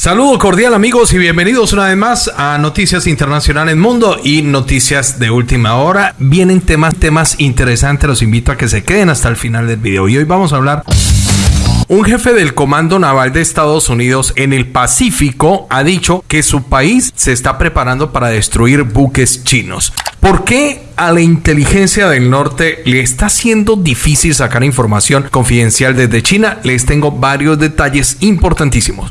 Saludo cordial amigos y bienvenidos una vez más a Noticias Internacionales Mundo y Noticias de Última Hora. Vienen temas, temas interesantes, los invito a que se queden hasta el final del video. Y hoy vamos a hablar... Un jefe del Comando Naval de Estados Unidos en el Pacífico ha dicho que su país se está preparando para destruir buques chinos. ¿Por qué a la inteligencia del norte le está siendo difícil sacar información confidencial desde China? Les tengo varios detalles importantísimos.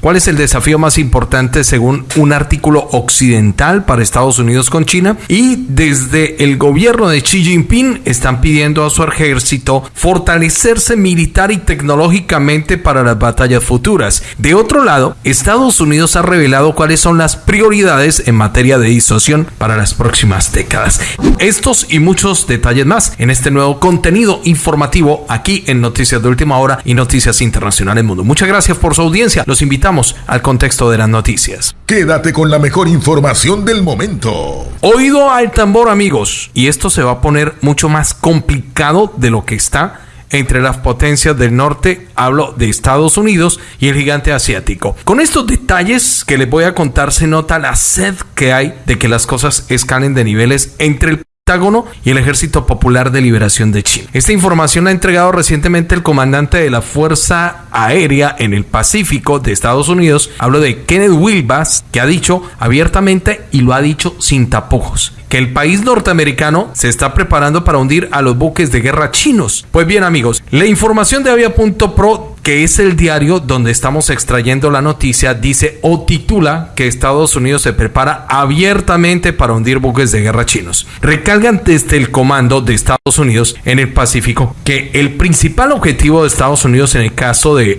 ¿Cuál es el desafío más importante según un artículo occidental para Estados Unidos con China? Y desde el gobierno de Xi Jinping están pidiendo a su ejército fortalecerse militar y tecnológicamente para las batallas futuras. De otro lado, Estados Unidos ha revelado cuáles son las prioridades en materia de disuasión para las próximas décadas. Estos y muchos detalles más en este nuevo contenido informativo aquí en Noticias de Última Hora y Noticias Internacionales Mundo. Muchas gracias por su audiencia. Los invitamos al contexto de las noticias. Quédate con la mejor información del momento. Oído al tambor amigos, y esto se va a poner mucho más complicado de lo que está entre las potencias del norte, hablo de Estados Unidos y el gigante asiático. Con estos detalles que les voy a contar se nota la sed que hay de que las cosas escalen de niveles entre el y el Ejército Popular de Liberación de China. Esta información la ha entregado recientemente el comandante de la Fuerza Aérea en el Pacífico de Estados Unidos. Hablo de Kenneth Wilbas, que ha dicho abiertamente y lo ha dicho sin tapujos que el país norteamericano se está preparando para hundir a los buques de guerra chinos. Pues bien amigos, la información de Avia.pro que es el diario donde estamos extrayendo la noticia, dice o titula que Estados Unidos se prepara abiertamente para hundir buques de guerra chinos. Recalgan desde el comando de Estados Unidos en el Pacífico que el principal objetivo de Estados Unidos en el caso de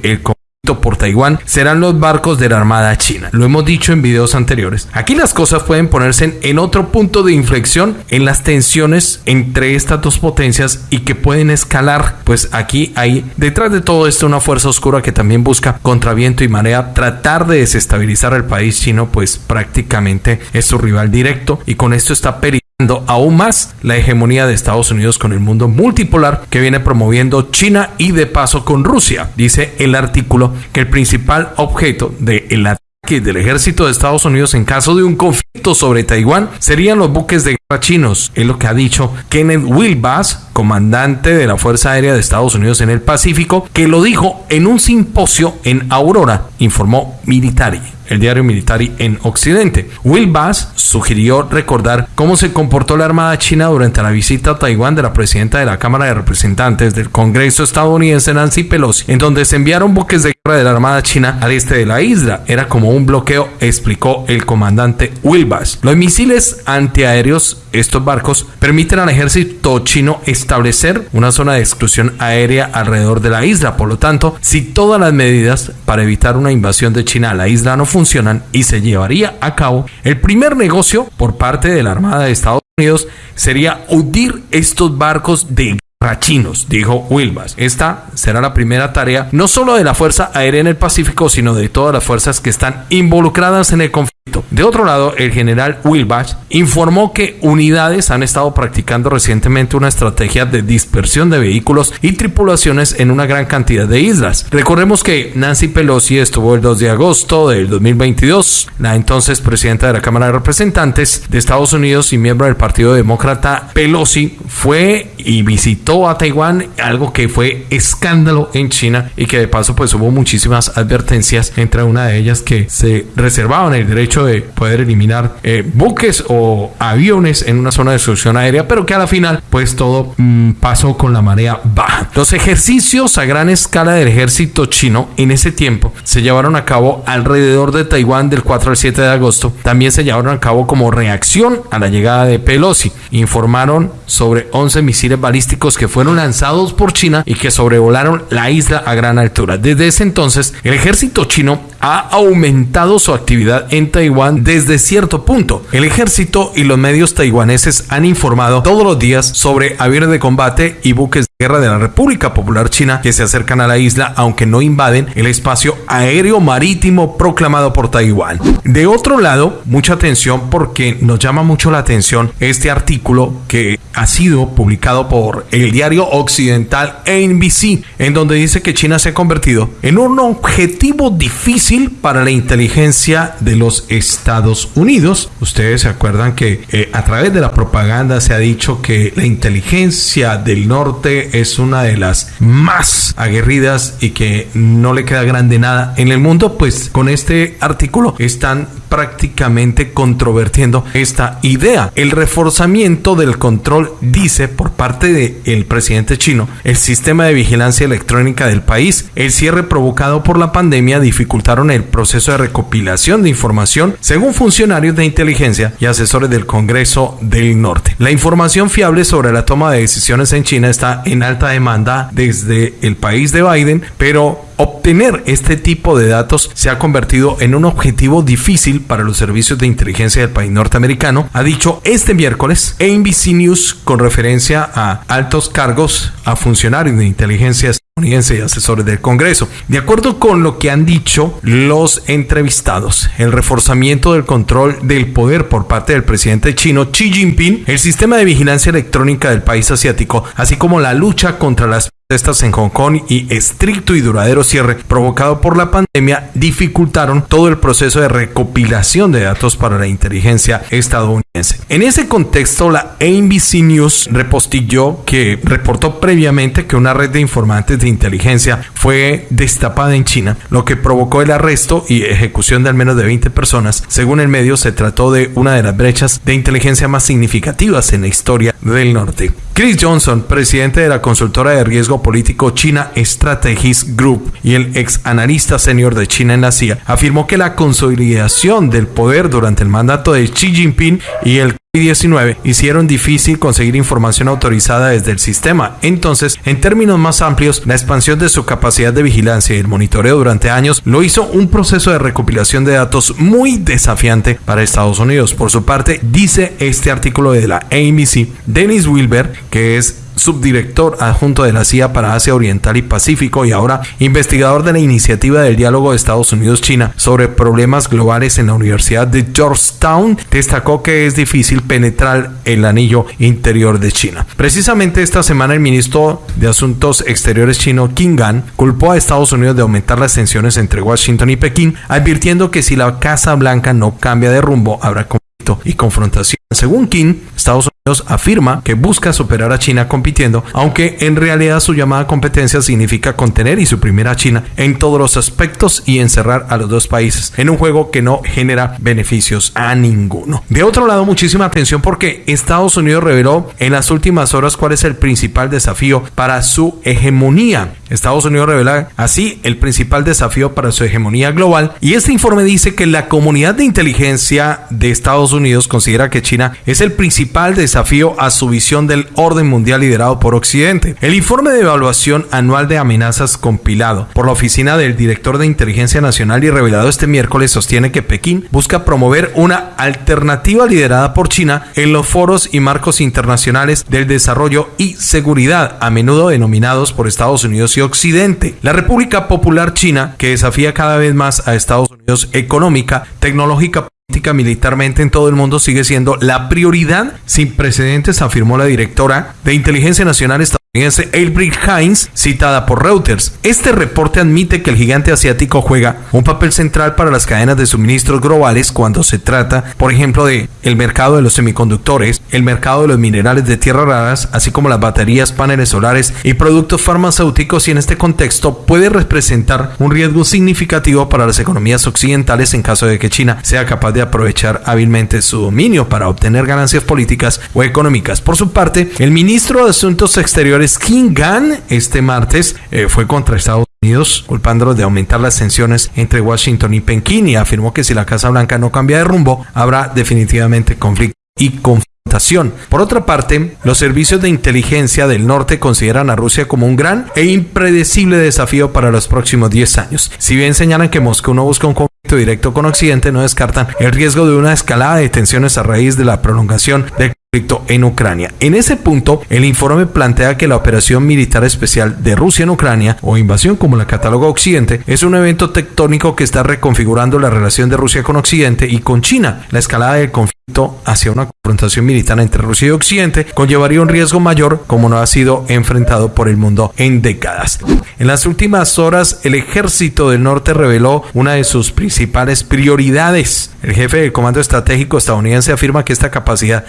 el por Taiwán serán los barcos de la Armada China. Lo hemos dicho en videos anteriores. Aquí las cosas pueden ponerse en otro punto de inflexión en las tensiones entre estas dos potencias y que pueden escalar. Pues aquí hay detrás de todo esto una fuerza oscura que también busca contra viento y marea tratar de desestabilizar al país chino, pues prácticamente es su rival directo y con esto está peligrando aún más la hegemonía de Estados Unidos con el mundo multipolar que viene promoviendo China y de paso con Rusia. Dice el artículo que el principal objeto del ataque del ejército de Estados Unidos en caso de un conflicto sobre Taiwán serían los buques de guerra chinos, es lo que ha dicho Kenneth Wilbas, comandante de la Fuerza Aérea de Estados Unidos en el Pacífico, que lo dijo en un simposio en Aurora, informó Military el diario militar en Occidente. Will Bass sugirió recordar cómo se comportó la Armada China durante la visita a Taiwán de la presidenta de la Cámara de Representantes del Congreso estadounidense Nancy Pelosi, en donde se enviaron buques de guerra de la Armada China al este de la isla. Era como un bloqueo, explicó el comandante Will Bass. Los misiles antiaéreos, estos barcos, permiten al ejército chino establecer una zona de exclusión aérea alrededor de la isla. Por lo tanto, si todas las medidas para evitar una invasión de China a la isla no funcionan, funcionan y se llevaría a cabo, el primer negocio por parte de la Armada de Estados Unidos sería hundir estos barcos de chinos, dijo Wilbas. Esta será la primera tarea no solo de la Fuerza Aérea en el Pacífico, sino de todas las fuerzas que están involucradas en el conflicto de otro lado, el general Wilbach informó que unidades han estado practicando recientemente una estrategia de dispersión de vehículos y tripulaciones en una gran cantidad de islas. Recordemos que Nancy Pelosi estuvo el 2 de agosto del 2022, la entonces presidenta de la Cámara de Representantes de Estados Unidos y miembro del Partido Demócrata Pelosi fue y visitó a Taiwán, algo que fue escándalo en China y que de paso pues hubo muchísimas advertencias, entre una de ellas que se reservaban el derecho de poder eliminar eh, buques o aviones en una zona de destrucción aérea, pero que a la final, pues todo mm, pasó con la marea baja. Los ejercicios a gran escala del ejército chino en ese tiempo se llevaron a cabo alrededor de Taiwán del 4 al 7 de agosto. También se llevaron a cabo como reacción a la llegada de Pelosi. Informaron sobre 11 misiles balísticos que fueron lanzados por China y que sobrevolaron la isla a gran altura. Desde ese entonces, el ejército chino ha aumentado su actividad en Taiwán desde cierto punto. El ejército y los medios taiwaneses han informado todos los días sobre aviones de combate y buques guerra de la República Popular China que se acercan a la isla, aunque no invaden el espacio aéreo marítimo proclamado por Taiwán. De otro lado, mucha atención porque nos llama mucho la atención este artículo que ha sido publicado por el diario occidental NBC, en donde dice que China se ha convertido en un objetivo difícil para la inteligencia de los Estados Unidos. Ustedes se acuerdan que eh, a través de la propaganda se ha dicho que la inteligencia del norte es una de las más aguerridas y que no le queda grande nada en el mundo, pues con este artículo están prácticamente controvertiendo esta idea. El reforzamiento del control dice por parte del presidente chino, el sistema de vigilancia electrónica del país, el cierre provocado por la pandemia dificultaron el proceso de recopilación de información según funcionarios de inteligencia y asesores del Congreso del Norte. La información fiable sobre la toma de decisiones en China está en alta demanda desde el país de Biden, pero obtener este tipo de datos se ha convertido en un objetivo difícil para los servicios de inteligencia del país norteamericano, ha dicho este miércoles ABC News con referencia a altos cargos a funcionarios de inteligencia estadounidense y asesores del Congreso. De acuerdo con lo que han dicho los entrevistados, el reforzamiento del control del poder por parte del presidente chino Xi Jinping, el sistema de vigilancia electrónica del país asiático, así como la lucha contra las protestas en Hong Kong y estricto y duradero cierre provocado por la pandemia dificultaron todo el proceso de recopilación de datos para la inteligencia estadounidense. En ese contexto, la ABC News repostilló que reportó previamente que una red de informantes de inteligencia fue destapada en China, lo que provocó el arresto y ejecución de al menos de 20 personas. Según el medio, se trató de una de las brechas de inteligencia más significativas en la historia del norte. Chris Johnson, presidente de la consultora de riesgo político China Strategies Group y el ex analista senior de China en la CIA, afirmó que la consolidación del poder durante el mandato de Xi Jinping y el 19 hicieron difícil conseguir información autorizada desde el sistema. Entonces, en términos más amplios, la expansión de su capacidad de vigilancia y el monitoreo durante años lo hizo un proceso de recopilación de datos muy desafiante para Estados Unidos. Por su parte, dice este artículo de la ABC, Dennis Wilber, que es subdirector adjunto de la CIA para Asia Oriental y Pacífico y ahora investigador de la iniciativa del diálogo de Estados Unidos-China sobre problemas globales en la Universidad de Georgetown, destacó que es difícil penetrar el anillo interior de China. Precisamente esta semana el ministro de Asuntos Exteriores chino, Qin Gan, culpó a Estados Unidos de aumentar las tensiones entre Washington y Pekín, advirtiendo que si la Casa Blanca no cambia de rumbo, habrá conflicto y confrontación. Según Qin, Estados Unidos afirma que busca superar a China compitiendo, aunque en realidad su llamada competencia significa contener y suprimir a China en todos los aspectos y encerrar a los dos países en un juego que no genera beneficios a ninguno. De otro lado, muchísima atención porque Estados Unidos reveló en las últimas horas cuál es el principal desafío para su hegemonía. Estados Unidos revela así el principal desafío para su hegemonía global y este informe dice que la comunidad de inteligencia de Estados Unidos considera que China es el principal desafío a su visión del orden mundial liderado por Occidente. El informe de evaluación anual de amenazas compilado por la Oficina del Director de Inteligencia Nacional y revelado este miércoles sostiene que Pekín busca promover una alternativa liderada por China en los foros y marcos internacionales del desarrollo y seguridad, a menudo denominados por Estados Unidos y Occidente. La República Popular China, que desafía cada vez más a Estados Unidos económica, tecnológica, militarmente en todo el mundo sigue siendo la prioridad. Sin precedentes, afirmó la directora de Inteligencia Nacional Albrecht Hines, citada por Reuters. Este reporte admite que el gigante asiático juega un papel central para las cadenas de suministros globales cuando se trata, por ejemplo, de el mercado de los semiconductores, el mercado de los minerales de tierras raras, así como las baterías, paneles solares y productos farmacéuticos y en este contexto puede representar un riesgo significativo para las economías occidentales en caso de que China sea capaz de aprovechar hábilmente su dominio para obtener ganancias políticas o económicas. Por su parte, el ministro de Asuntos Exteriores Kim Gan este martes eh, fue contra Estados Unidos, culpándolo de aumentar las tensiones entre Washington y Pekín y afirmó que si la Casa Blanca no cambia de rumbo, habrá definitivamente conflicto y confrontación. Por otra parte, los servicios de inteligencia del norte consideran a Rusia como un gran e impredecible desafío para los próximos 10 años. Si bien señalan que Moscú no busca un conflicto directo con Occidente, no descartan el riesgo de una escalada de tensiones a raíz de la prolongación del en Ucrania. En ese punto, el informe plantea que la operación militar especial de Rusia en Ucrania, o invasión como la cataloga Occidente, es un evento tectónico que está reconfigurando la relación de Rusia con Occidente y con China. La escalada del conflicto hacia una confrontación militar entre Rusia y Occidente conllevaría un riesgo mayor como no ha sido enfrentado por el mundo en décadas. En las últimas horas, el ejército del norte reveló una de sus principales prioridades. El jefe del Comando Estratégico estadounidense afirma que esta capacidad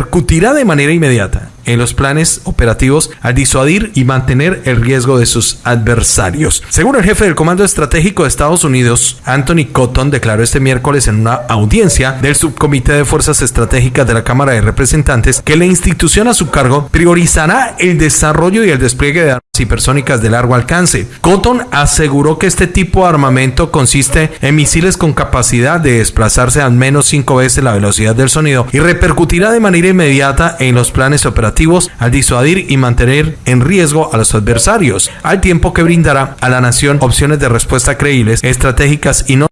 repercutirá de manera inmediata en los planes operativos al disuadir y mantener el riesgo de sus adversarios. Según el jefe del Comando Estratégico de Estados Unidos, Anthony Cotton declaró este miércoles en una audiencia del Subcomité de Fuerzas Estratégicas de la Cámara de Representantes que la institución a su cargo priorizará el desarrollo y el despliegue de hipersónicas de largo alcance. Cotton aseguró que este tipo de armamento consiste en misiles con capacidad de desplazarse al menos cinco veces la velocidad del sonido y repercutirá de manera inmediata en los planes operativos al disuadir y mantener en riesgo a los adversarios, al tiempo que brindará a la nación opciones de respuesta creíbles, estratégicas y no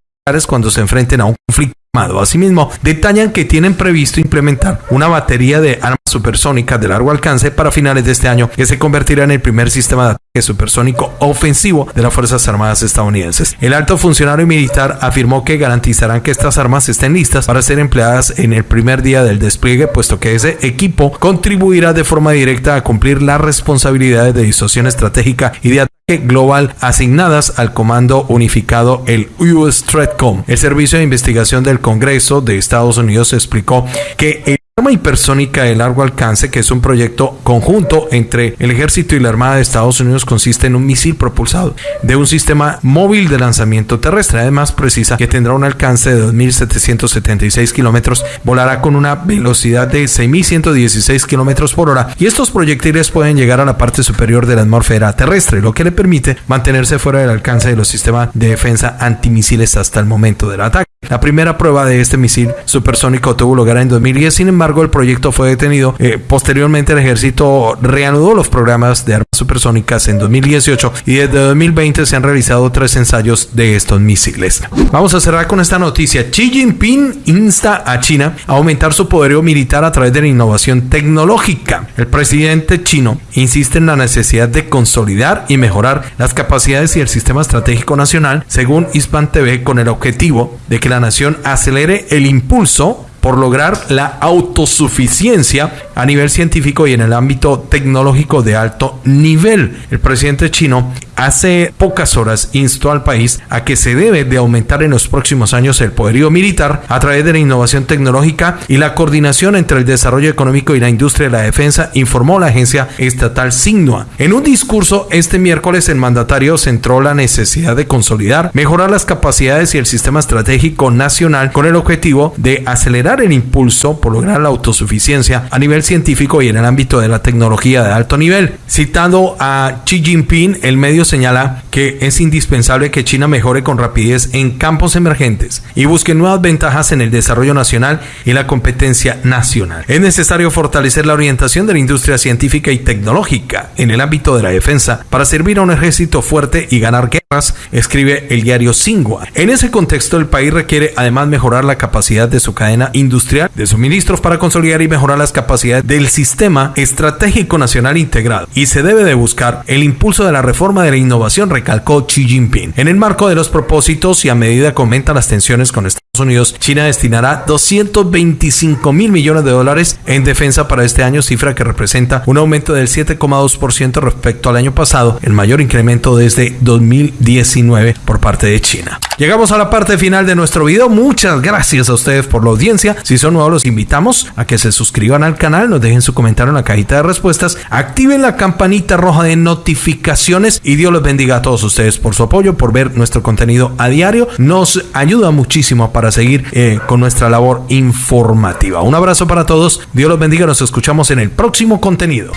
cuando se enfrenten a un conflicto Asimismo, detallan que tienen previsto implementar una batería de armas supersónicas de largo alcance para finales de este año que se convertirá en el primer sistema de ataque supersónico ofensivo de las Fuerzas Armadas estadounidenses. El alto funcionario militar afirmó que garantizarán que estas armas estén listas para ser empleadas en el primer día del despliegue, puesto que ese equipo contribuirá de forma directa a cumplir las responsabilidades de disuasión estratégica y de ataque global asignadas al Comando Unificado, el US Stratcom. El Servicio de Investigación del Congreso de Estados Unidos explicó que el arma hipersónica de largo alcance, que es un proyecto conjunto entre el ejército y la Armada de Estados Unidos, consiste en un misil propulsado de un sistema móvil de lanzamiento terrestre. Además, precisa que tendrá un alcance de 2.776 kilómetros, volará con una velocidad de 6.116 kilómetros por hora y estos proyectiles pueden llegar a la parte superior de la atmósfera terrestre, lo que le permite mantenerse fuera del alcance de los sistemas de defensa antimisiles hasta el momento del ataque. La primera prueba de este misil supersónico tuvo lugar en 2010, sin embargo el proyecto fue detenido. Eh, posteriormente el ejército reanudó los programas de armas supersónicas en 2018 y desde 2020 se han realizado tres ensayos de estos misiles. Vamos a cerrar con esta noticia. Xi Jinping insta a China a aumentar su poderío militar a través de la innovación tecnológica. El presidente chino insiste en la necesidad de consolidar y mejorar las capacidades y el sistema estratégico nacional, según Hispan TV, con el objetivo de que la nación acelere el impulso por lograr la autosuficiencia a nivel científico y en el ámbito tecnológico de alto nivel. El presidente chino hace pocas horas instó al país a que se debe de aumentar en los próximos años el poderío militar a través de la innovación tecnológica y la coordinación entre el desarrollo económico y la industria de la defensa, informó la agencia estatal Signua. En un discurso este miércoles el mandatario centró la necesidad de consolidar, mejorar las capacidades y el sistema estratégico nacional con el objetivo de acelerar el impulso por lograr la autosuficiencia a nivel científico y en el ámbito de la tecnología de alto nivel. Citando a Xi Jinping, el medio señala que es indispensable que China mejore con rapidez en campos emergentes y busque nuevas ventajas en el desarrollo nacional y la competencia nacional. Es necesario fortalecer la orientación de la industria científica y tecnológica en el ámbito de la defensa para servir a un ejército fuerte y ganar guerras, escribe el diario Singua. En ese contexto, el país requiere además mejorar la capacidad de su cadena industrial de suministros para consolidar y mejorar las capacidades del sistema estratégico nacional integrado y se debe de buscar el impulso de la reforma de la innovación, recalcó Xi Jinping. En el marco de los propósitos y a medida que aumentan las tensiones con Estados Unidos, China destinará 225 mil millones de dólares en defensa para este año, cifra que representa un aumento del 7,2% respecto al año pasado, el mayor incremento desde 2019 por parte de China. Llegamos a la parte final de nuestro video. Muchas gracias a ustedes por la audiencia. Si son nuevos, los invitamos a que se suscriban al canal, nos dejen su comentario en la cajita de respuestas, activen la campanita roja de notificaciones y Dios los bendiga a todos ustedes por su apoyo, por ver nuestro contenido a diario. Nos ayuda muchísimo seguir eh, con nuestra labor informativa. Un abrazo para todos. Dios los bendiga. Nos escuchamos en el próximo contenido.